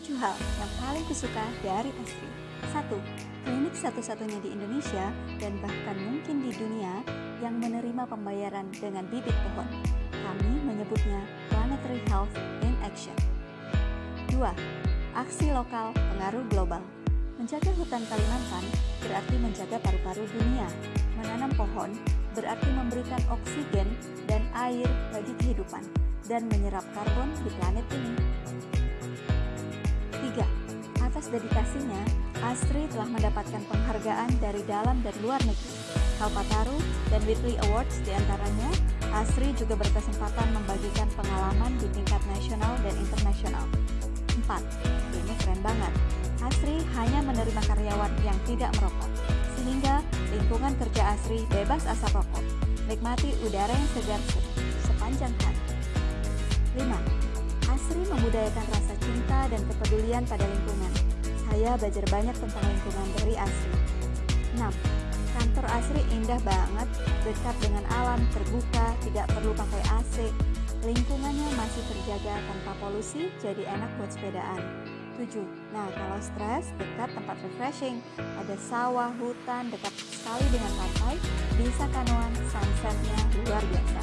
7 hal yang paling kusuka dari Asri. 1. Klinik satu-satunya di Indonesia dan bahkan mungkin di dunia yang menerima pembayaran dengan bibit pohon. Kami menyebutnya Planetary Health in Action. 2. Aksi lokal pengaruh global. Menjaga hutan Kalimantan berarti menjaga paru-paru dunia. Menanam pohon berarti memberikan oksigen dan air bagi kehidupan dan menyerap karbon di planet ini. Dedikasinya, Astri telah mendapatkan penghargaan dari dalam dan luar negeri. Kalpataru dan Whitley Awards di antaranya, Asri juga berkesempatan membagikan pengalaman di tingkat nasional dan internasional. 4. Ini keren banget. Asri hanya menerima karyawan yang tidak merokok, sehingga lingkungan kerja Asri bebas asap rokok. Nikmati udara yang segar sepanjang hari. 5. Asri membudayakan rasa cinta dan kepedulian pada lingkungan. Saya belajar banyak tentang lingkungan dari Asri. 6. Kantor Asri indah banget, dekat dengan alam, terbuka, tidak perlu pakai AC. Lingkungannya masih terjaga tanpa polusi, jadi enak buat sepedaan. 7. Nah, kalau stres, dekat tempat refreshing. Ada sawah, hutan, dekat sekali dengan pantai, bisa kanoan, sunsetnya luar biasa.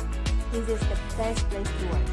This is the best place to work.